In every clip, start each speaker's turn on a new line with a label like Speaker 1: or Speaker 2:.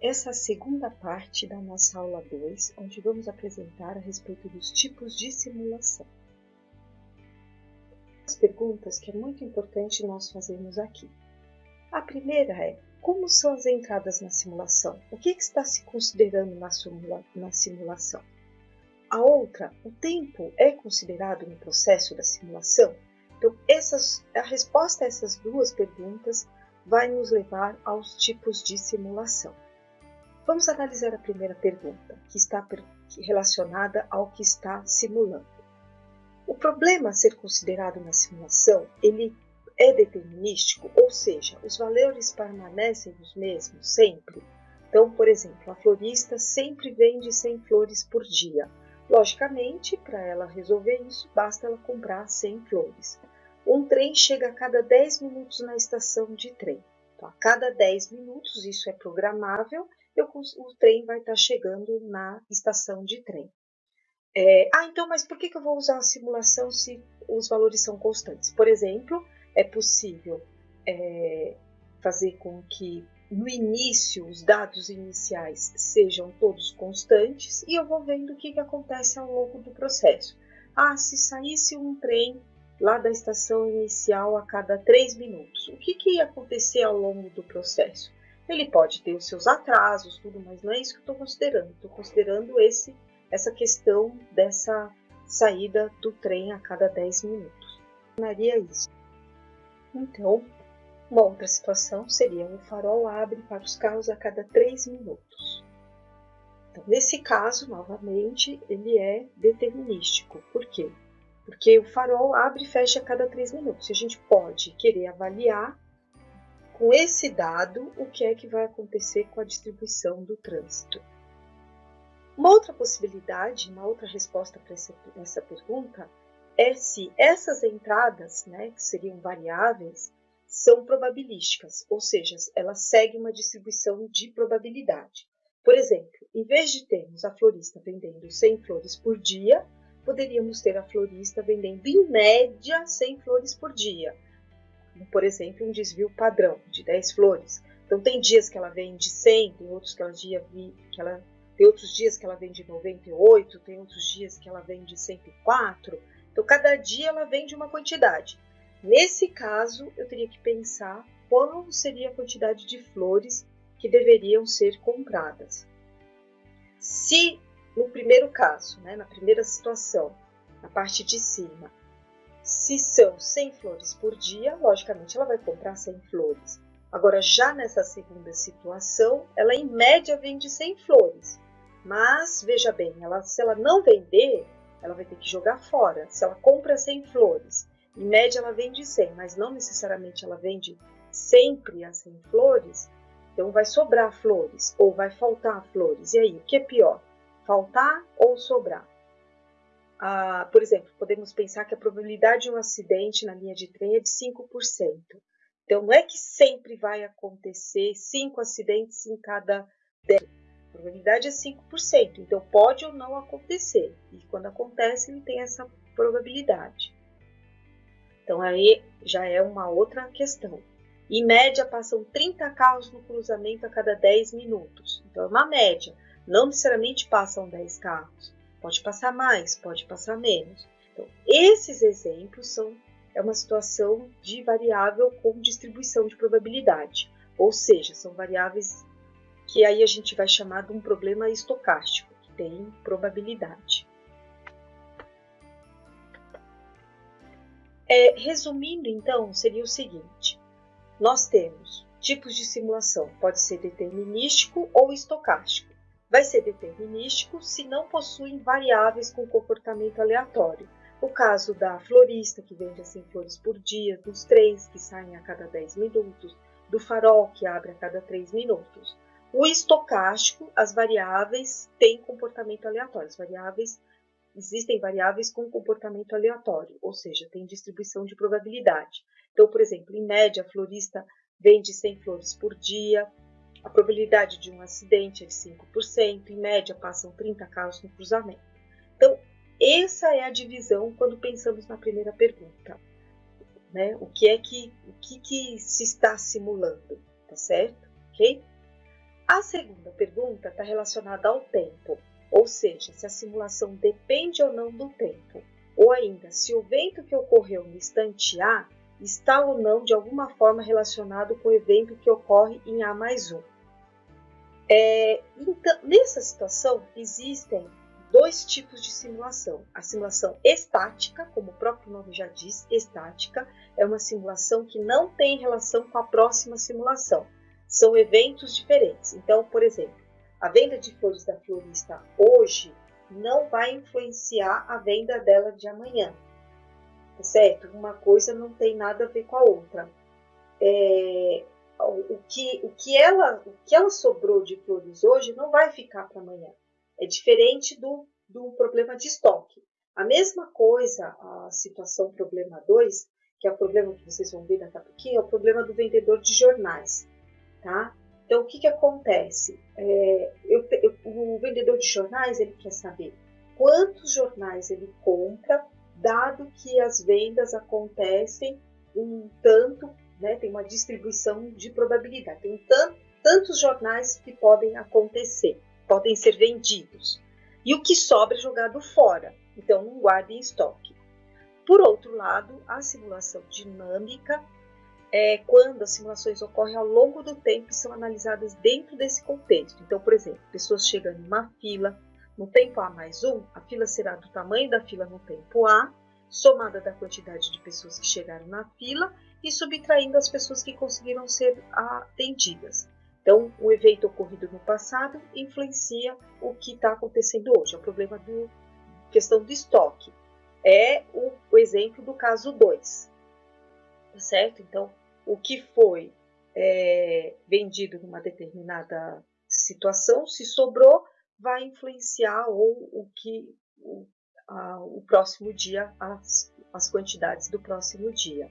Speaker 1: essa segunda parte da nossa aula 2, onde vamos apresentar a respeito dos tipos de simulação. As perguntas que é muito importante nós fazermos aqui. A primeira é: como são as entradas na simulação? O que, que está se considerando na, simula na simulação? A outra, o tempo é considerado no processo da simulação? Então, essas, a resposta a essas duas perguntas vai nos levar aos tipos de simulação. Vamos analisar a primeira pergunta, que está relacionada ao que está simulando. O problema a ser considerado na simulação, ele é determinístico, ou seja, os valores permanecem os mesmos sempre. Então, por exemplo, a florista sempre vende 100 flores por dia. Logicamente, para ela resolver isso, basta ela comprar 100 flores. Um trem chega a cada 10 minutos na estação de trem. Então, a cada 10 minutos, isso é programável, eu, o trem vai estar chegando na estação de trem. É, ah, então, mas por que, que eu vou usar a simulação se os valores são constantes? Por exemplo, é possível é, fazer com que no início os dados iniciais sejam todos constantes e eu vou vendo o que, que acontece ao longo do processo. Ah, se saísse um trem lá da estação inicial a cada 3 minutos, o que, que ia acontecer ao longo do processo? Ele pode ter os seus atrasos, tudo, mas não é isso que eu estou considerando. Estou considerando esse essa questão dessa saída do trem a cada 10 minutos. Maria isso. Então, uma outra situação seria o farol abre para os carros a cada 3 minutos. Então, nesse caso, novamente, ele é determinístico. Por quê? Porque o farol abre e fecha a cada 3 minutos. A gente pode querer avaliar com esse dado o que é que vai acontecer com a distribuição do trânsito. Uma outra possibilidade, uma outra resposta para essa, essa pergunta é se essas entradas, né, que seriam variáveis, são probabilísticas, ou seja, elas seguem uma distribuição de probabilidade. Por exemplo, em vez de termos a florista vendendo 100 flores por dia, poderíamos ter a florista vendendo em média 100 flores por dia. Por exemplo, um desvio padrão de 10 flores. Então, tem dias que ela vende 100, tem outros que ela, dia, que ela tem outros dias que ela vende 98, tem outros dias que ela vende 104. Então, cada dia ela vende uma quantidade. Nesse caso, eu teria que pensar qual seria a quantidade de flores que deveriam ser compradas. Se no primeiro caso, né, na primeira situação, na parte de cima, se são 100 flores por dia, logicamente ela vai comprar 100 flores. Agora, já nessa segunda situação, ela em média vende 100 flores. Mas, veja bem, ela, se ela não vender, ela vai ter que jogar fora. Se ela compra 100 flores, em média ela vende 100, mas não necessariamente ela vende sempre as 100 flores, então vai sobrar flores ou vai faltar flores. E aí, o que é pior? Faltar ou sobrar? Por exemplo, podemos pensar que a probabilidade de um acidente na linha de trem é de 5%. Então, não é que sempre vai acontecer 5 acidentes em cada 10 a probabilidade é 5%, então pode ou não acontecer. E quando acontece, ele tem essa probabilidade. Então aí já é uma outra questão. Em média, passam 30 carros no cruzamento a cada 10 minutos. Então é uma média. Não necessariamente passam 10 carros. Pode passar mais, pode passar menos. Então, esses exemplos são é uma situação de variável com distribuição de probabilidade, ou seja, são variáveis que aí a gente vai chamar de um problema estocástico, que tem probabilidade. É, resumindo, então, seria o seguinte: nós temos tipos de simulação, pode ser determinístico ou estocástico. Vai ser determinístico se não possuem variáveis com comportamento aleatório. O caso da florista, que vende 100 flores por dia, dos trens que saem a cada 10 minutos, do farol, que abre a cada 3 minutos. O estocástico, as variáveis têm comportamento aleatório. As variáveis existem variáveis com comportamento aleatório, ou seja, tem distribuição de probabilidade. Então, por exemplo, em média, a florista vende 100 flores por dia, a probabilidade de um acidente é de 5%, em média passam 30 carros no cruzamento. Então, essa é a divisão quando pensamos na primeira pergunta. Né? O que é que, o que, que se está simulando, tá certo? Ok? A segunda pergunta está relacionada ao tempo, ou seja, se a simulação depende ou não do tempo, ou ainda se o evento que ocorreu no instante A está ou não de alguma forma relacionado com o evento que ocorre em A mais 1. É, então, nessa situação, existem dois tipos de simulação. A simulação estática, como o próprio nome já diz, estática, é uma simulação que não tem relação com a próxima simulação. São eventos diferentes. Então, por exemplo, a venda de flores da florista hoje não vai influenciar a venda dela de amanhã. Tá certo? Uma coisa não tem nada a ver com a outra. É, o, que, o, que ela, o que ela sobrou de flores hoje não vai ficar para amanhã. É diferente do, do problema de estoque. A mesma coisa, a situação problema 2, que é o problema que vocês vão ver daqui a pouquinho, é o problema do vendedor de jornais. Tá? Então, o que, que acontece? É, eu, eu, o vendedor de jornais ele quer saber quantos jornais ele compra, dado que as vendas acontecem um tanto, né, tem uma distribuição de probabilidade, tem tanto, tantos jornais que podem acontecer podem ser vendidos. E o que sobra é jogado fora, então não guarde em estoque. Por outro lado, a simulação dinâmica é quando as simulações ocorrem ao longo do tempo e são analisadas dentro desse contexto. Então, por exemplo, pessoas chegando em uma fila, no tempo A mais um, a fila será do tamanho da fila no tempo A, somada da quantidade de pessoas que chegaram na fila e subtraindo as pessoas que conseguiram ser atendidas. Então, o evento ocorrido no passado influencia o que está acontecendo hoje. É o problema da questão do estoque. É o, o exemplo do caso 2. Tá certo? Então, o que foi é, vendido numa determinada situação, se sobrou, vai influenciar ou o que o, a, o próximo dia, as, as quantidades do próximo dia.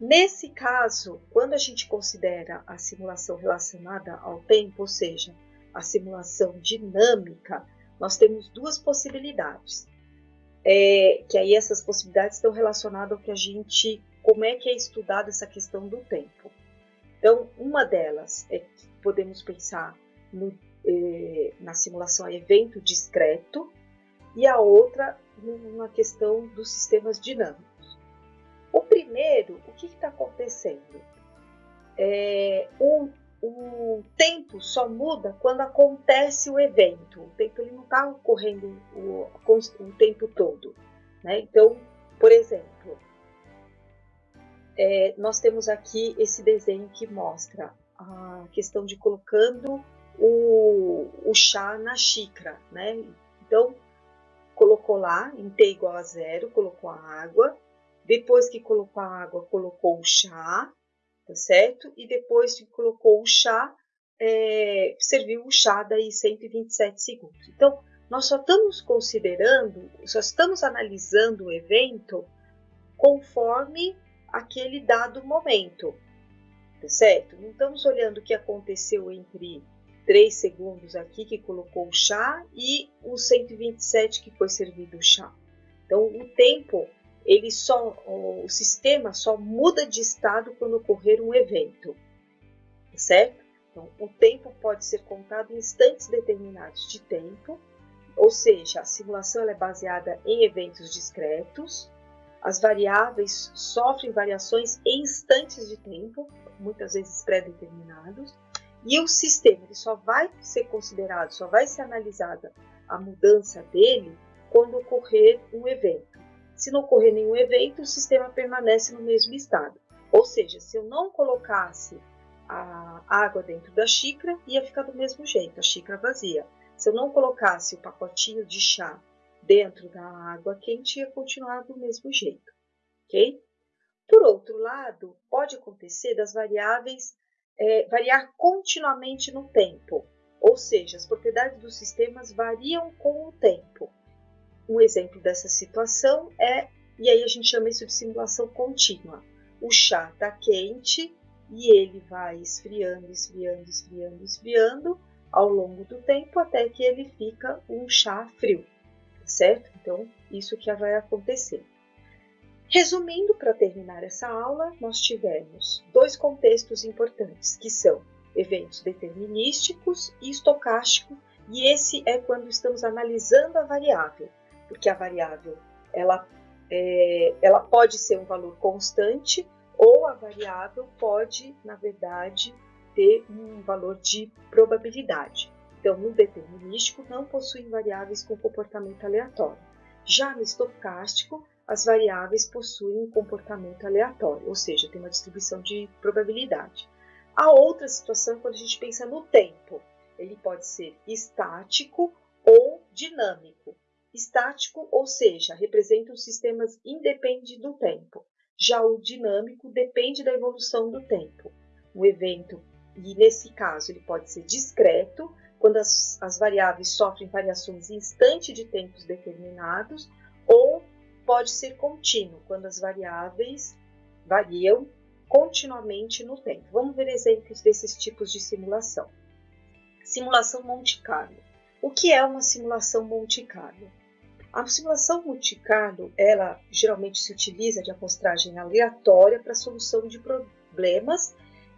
Speaker 1: Nesse caso, quando a gente considera a simulação relacionada ao tempo, ou seja, a simulação dinâmica, nós temos duas possibilidades. É, que aí essas possibilidades estão relacionadas ao que a gente, como é que é estudada essa questão do tempo. Então, uma delas é que podemos pensar no, eh, na simulação a evento discreto e a outra na questão dos sistemas dinâmicos. Primeiro, o que está acontecendo? É, o, o tempo só muda quando acontece o evento. O tempo ele não está ocorrendo o, o, tempo todo. Né? Então, por exemplo, é, nós temos aqui esse desenho que mostra a questão de colocando o, o chá na xícara. Né? Então, colocou lá em T igual a zero, colocou a água, depois que colocou a água, colocou o chá, tá certo? E depois que colocou o chá, é, serviu o chá daí 127 segundos. Então, nós só estamos considerando, só estamos analisando o evento conforme aquele dado momento, tá certo? Não estamos olhando o que aconteceu entre 3 segundos aqui que colocou o chá e os 127 que foi servido o chá. Então, o tempo ele só, o sistema só muda de estado quando ocorrer um evento, certo? Então, o tempo pode ser contado em instantes determinados de tempo, ou seja, a simulação é baseada em eventos discretos, as variáveis sofrem variações em instantes de tempo, muitas vezes pré-determinados, e o sistema ele só vai ser considerado, só vai ser analisada a mudança dele quando ocorrer um evento. Se não ocorrer nenhum evento, o sistema permanece no mesmo estado. Ou seja, se eu não colocasse a água dentro da xícara, ia ficar do mesmo jeito, a xícara vazia. Se eu não colocasse o pacotinho de chá dentro da água quente, ia continuar do mesmo jeito, ok? Por outro lado, pode acontecer das variáveis é, variar continuamente no tempo, ou seja, as propriedades dos sistemas variam com o tempo. Um exemplo dessa situação é, e aí a gente chama isso de simulação contínua. O chá está quente e ele vai esfriando, esfriando, esfriando, esfriando ao longo do tempo até que ele fica um chá frio, certo? Então, isso que vai acontecer. Resumindo, para terminar essa aula, nós tivemos dois contextos importantes, que são eventos determinísticos e estocásticos, e esse é quando estamos analisando a variável, porque a variável ela, é, ela pode ser um valor constante ou a variável pode, na verdade, ter um valor de probabilidade. Então, no determinístico, não possuem variáveis com comportamento aleatório. Já no estocástico, as variáveis possuem um comportamento aleatório, ou seja, tem uma distribuição de probabilidade. A outra situação é quando a gente pensa no tempo. Ele pode ser estático ou dinâmico. Estático, ou seja, representa os sistemas independentes do tempo. Já o dinâmico depende da evolução do tempo. O evento, e nesse caso ele pode ser discreto, quando as, as variáveis sofrem variações em de tempos determinados, ou pode ser contínuo, quando as variáveis variam continuamente no tempo. Vamos ver exemplos desses tipos de simulação. Simulação Monte Carlo. O que é uma simulação Monte Carlo? A simulação Monte Carlo, ela geralmente se utiliza de amostragem aleatória para solução de problemas,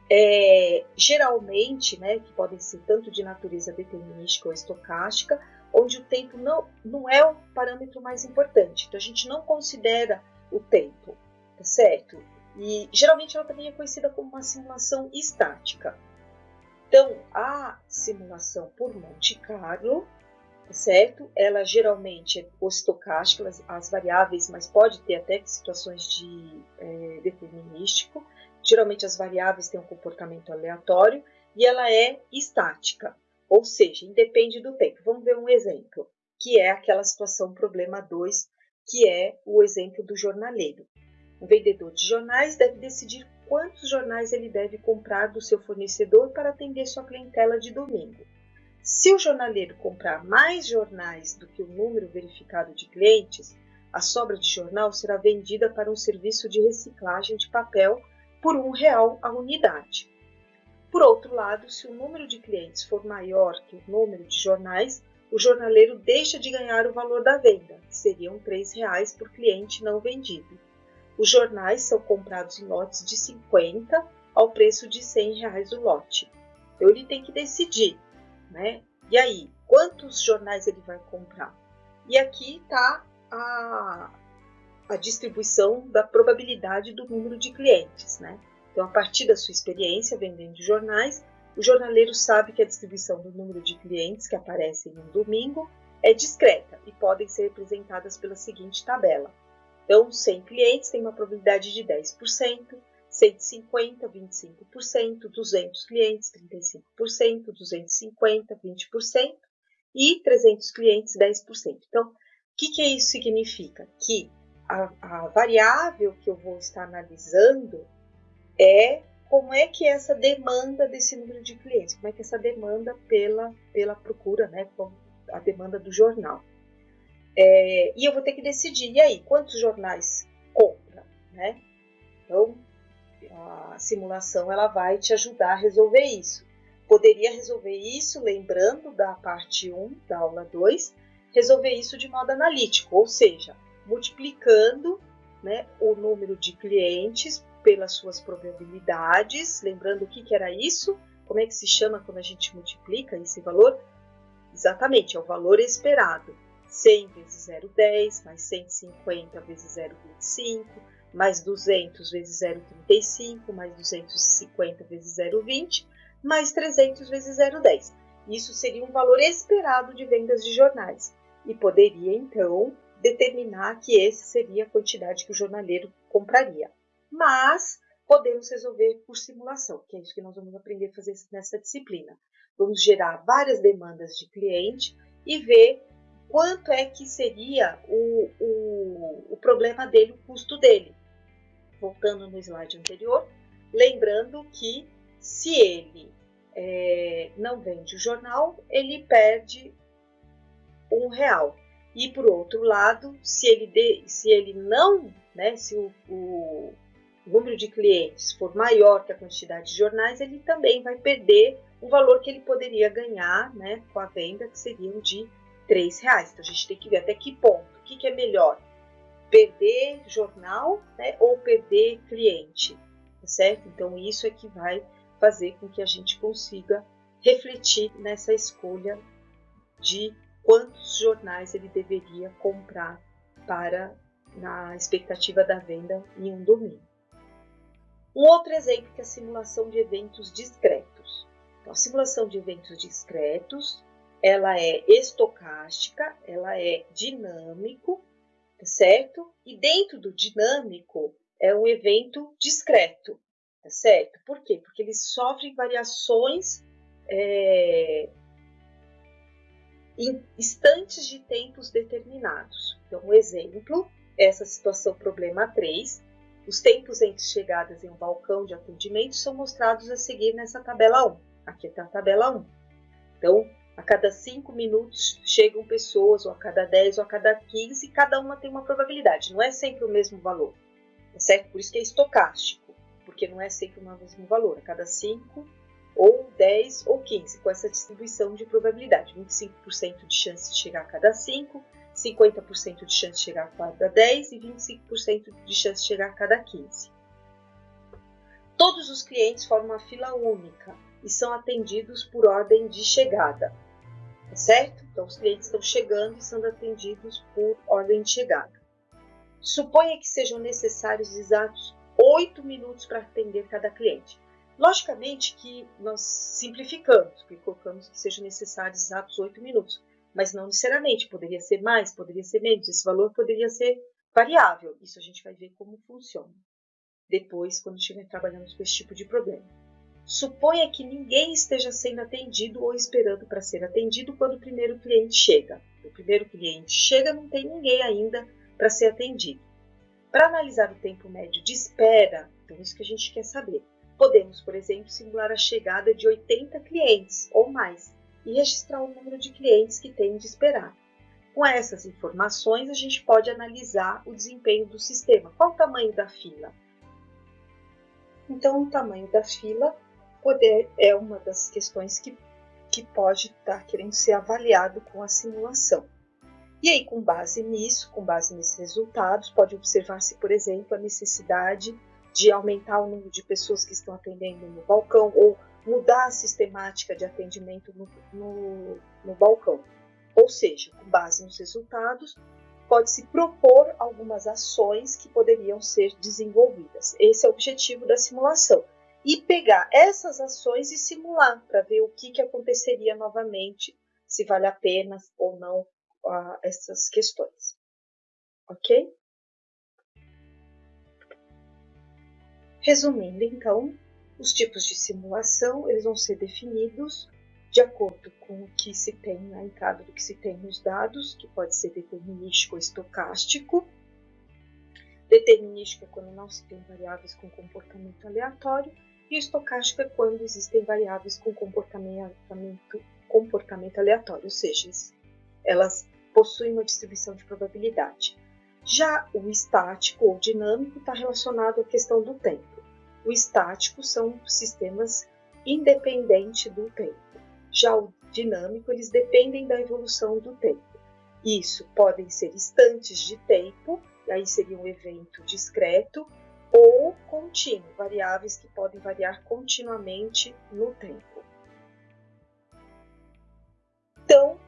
Speaker 1: é, geralmente, né, que podem ser tanto de natureza determinística ou estocástica, onde o tempo não, não é o parâmetro mais importante. Então a gente não considera o tempo, tá certo? E geralmente ela também é conhecida como uma simulação estática. Então, a simulação por Monte Carlo, certo? Ela geralmente é estocástica, as, as variáveis, mas pode ter até situações de é, determinístico. Geralmente as variáveis têm um comportamento aleatório e ela é estática, ou seja, independe do tempo. Vamos ver um exemplo, que é aquela situação problema 2, que é o exemplo do jornaleiro. O vendedor de jornais deve decidir quantos jornais ele deve comprar do seu fornecedor para atender sua clientela de domingo. Se o jornaleiro comprar mais jornais do que o número verificado de clientes, a sobra de jornal será vendida para um serviço de reciclagem de papel por um real a unidade. Por outro lado, se o número de clientes for maior que o número de jornais, o jornaleiro deixa de ganhar o valor da venda, que seriam R$ reais por cliente não vendido. Os jornais são comprados em lotes de 50 ao preço de 100 reais o lote. Então ele tem que decidir, né? E aí, quantos jornais ele vai comprar? E aqui está a, a distribuição da probabilidade do número de clientes, né? Então, a partir da sua experiência vendendo jornais, o jornaleiro sabe que a distribuição do número de clientes que aparecem em um domingo é discreta e podem ser representadas pela seguinte tabela. Então, 100 clientes têm uma probabilidade de 10%, 150, 25%, 200 clientes, 35%, 250, 20% e 300 clientes, 10%. Então, o que, que isso significa? Que a, a variável que eu vou estar analisando é como é que é essa demanda desse número de clientes, como é que é essa demanda pela, pela procura, né, a demanda do jornal. É, e eu vou ter que decidir, e aí, quantos jornais compra, né? Então, a simulação ela vai te ajudar a resolver isso. Poderia resolver isso, lembrando da parte 1 da aula 2, resolver isso de modo analítico, ou seja, multiplicando né, o número de clientes pelas suas probabilidades, lembrando o que, que era isso, como é que se chama quando a gente multiplica esse valor? Exatamente, é o valor esperado. 100 vezes 0,10, mais 150 vezes 0,25, mais 200 vezes 0,35, mais 250 vezes 0,20, mais 300 vezes 0,10. Isso seria um valor esperado de vendas de jornais e poderia então determinar que esse seria a quantidade que o jornaleiro compraria. Mas podemos resolver por simulação, que é isso que nós vamos aprender a fazer nessa disciplina. Vamos gerar várias demandas de cliente e ver quanto é que seria o, o, o problema dele, o custo dele. Voltando no slide anterior, lembrando que se ele é, não vende o jornal, ele perde um real. E por outro lado, se ele, de, se ele não, né, se o, o número de clientes for maior que a quantidade de jornais, ele também vai perder o valor que ele poderia ganhar né, com a venda, que seriam de três reais. Então a gente tem que ver até que ponto, o que, que é melhor, perder jornal né, ou perder cliente, tá certo? Então isso é que vai fazer com que a gente consiga refletir nessa escolha de quantos jornais ele deveria comprar para na expectativa da venda em um domingo. Um outro exemplo é a simulação de eventos discretos. Então, a simulação de eventos discretos, ela é estocástica, ela é dinâmico, tá certo? E dentro do dinâmico é um evento discreto, tá certo? Por quê? Porque eles sofrem variações é, em instantes de tempos determinados. Então, um exemplo, essa situação problema 3, os tempos entre chegadas em um balcão de atendimento são mostrados a seguir nessa tabela 1. Aqui está a tabela 1. Então, a cada 5 minutos chegam pessoas, ou a cada 10, ou a cada 15, cada uma tem uma probabilidade, não é sempre o mesmo valor. Tá certo? Por isso que é estocástico, porque não é sempre o mesmo valor. A cada 5 ou 10 ou 15, com essa distribuição de probabilidade. 25% de chance de chegar a cada 5, 50% de chance de chegar a cada 10 e 25% de chance de chegar a cada 15. Todos os clientes formam uma fila única e são atendidos por ordem de chegada, tá certo? Então, os clientes estão chegando e sendo atendidos por ordem de chegada. Suponha que sejam necessários exatos 8 minutos para atender cada cliente. Logicamente que nós simplificamos, porque colocamos que sejam necessários exatos 8 minutos, mas não necessariamente, poderia ser mais, poderia ser menos, esse valor poderia ser variável. Isso a gente vai ver como funciona depois, quando estiver trabalhando com esse tipo de problema. Suponha que ninguém esteja sendo atendido ou esperando para ser atendido quando o primeiro cliente chega. O primeiro cliente chega, não tem ninguém ainda para ser atendido. Para analisar o tempo médio de espera, então isso que a gente quer saber. Podemos, por exemplo, simular a chegada de 80 clientes ou mais e registrar o número de clientes que tem de esperar. Com essas informações, a gente pode analisar o desempenho do sistema. Qual o tamanho da fila? Então, o tamanho da fila poder, é uma das questões que, que pode estar querendo ser avaliado com a simulação. E aí, com base nisso, com base nesses resultados, pode observar-se, por exemplo, a necessidade de aumentar o número de pessoas que estão atendendo no balcão ou mudar a sistemática de atendimento no, no, no balcão. Ou seja, com base nos resultados, pode-se propor algumas ações que poderiam ser desenvolvidas. Esse é o objetivo da simulação. E pegar essas ações e simular para ver o que, que aconteceria novamente, se vale a pena ou não uh, essas questões. Ok? Resumindo, então, os tipos de simulação eles vão ser definidos de acordo com o que se tem na entrada do que se tem nos dados, que pode ser determinístico ou estocástico. Determinístico é quando não se tem variáveis com comportamento aleatório, e estocástico é quando existem variáveis com comportamento, comportamento aleatório, ou seja, elas possuem uma distribuição de probabilidade. Já o estático ou dinâmico está relacionado à questão do tempo. O estático são sistemas independentes do tempo. Já o dinâmico, eles dependem da evolução do tempo. Isso podem ser instantes de tempo, aí seria um evento discreto, ou contínuo, variáveis que podem variar continuamente no tempo. Então,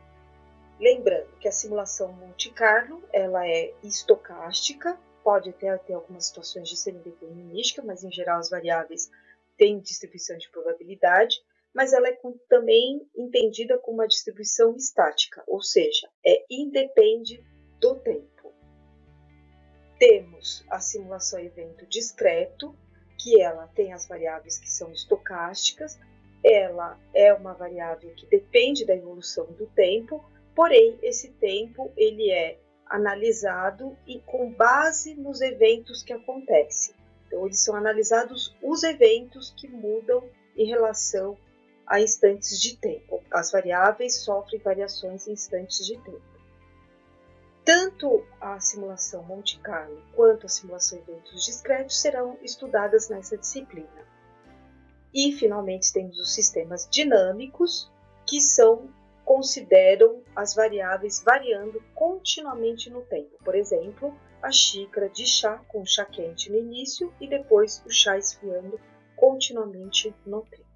Speaker 1: lembrando que a simulação Monte Carlo ela é estocástica, pode até ter algumas situações de semi-determinística, mas em geral as variáveis têm distribuição de probabilidade, mas ela é também entendida como uma distribuição estática, ou seja, é independe do tempo. Temos a simulação evento discreto, que ela tem as variáveis que são estocásticas, ela é uma variável que depende da evolução do tempo, porém esse tempo ele é analisado e com base nos eventos que acontecem. Então, eles são analisados os eventos que mudam em relação a instantes de tempo. As variáveis sofrem variações em instantes de tempo. Tanto a simulação Monte Carlo quanto a simulação eventos discretos serão estudadas nessa disciplina. E, finalmente, temos os sistemas dinâmicos, que são consideram as variáveis variando continuamente no tempo. Por exemplo, a xícara de chá com chá quente no início e depois o chá esfriando continuamente no tempo.